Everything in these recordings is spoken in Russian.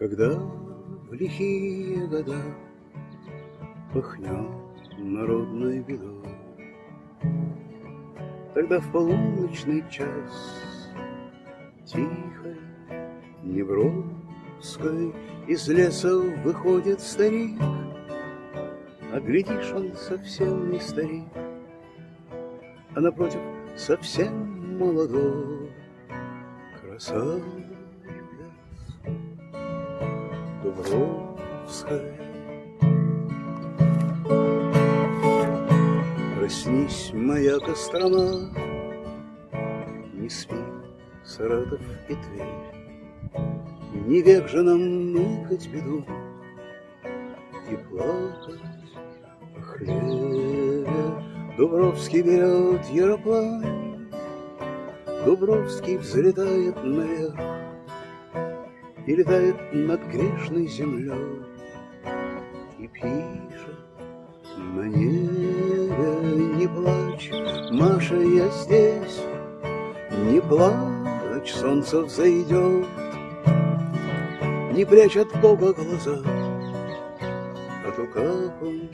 Когда в лихие года Пыхнет народной бедой, Тогда в полуночный час Тихой, неброской Из леса выходит старик, А глядишь, он совсем не старик, А напротив совсем молодой красавец. Дубровская. Проснись, моя Кострома, Не спи, Саратов и Тверь, Не век же нам ныкать беду И плакать о хлебе. Дубровский берет яроплан, Дубровский взлетает наверх, и летает над грешной землей И пишет небе Не плачь, Маша, я здесь Не плачь, солнце взойдет Не прячь от Бога глаза А то как он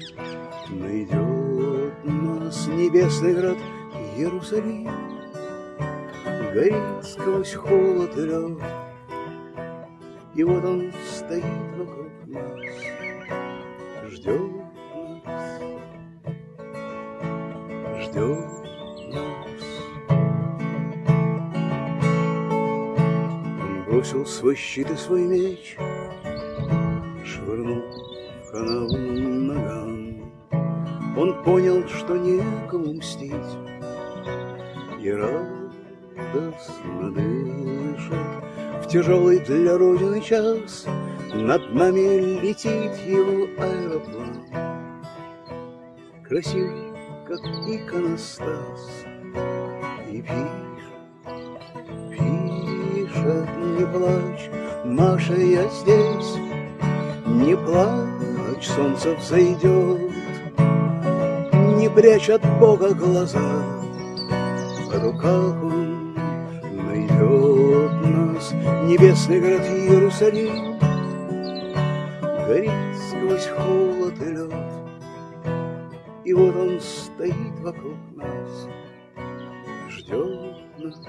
найдет нас Небесный град Иерусалим Горит сквозь холод и лед и вот он стоит вокруг нас, ждет нас, ждет нас. Он бросил свой щит и свой меч, швырнул в канаву ногам. Он понял, что некому мстить, и радостно дышит в тяжелый для Родины час Над нами летит его аэроплан. Красивый, как иконостас И пишет, пишет, не плачь Маша, я здесь, не плачь Солнце взойдет Не прячь от Бога глаза В руках он Небесный город Иерусалим. Горит сквозь холод и лед. И вот он стоит вокруг нас Ждет нас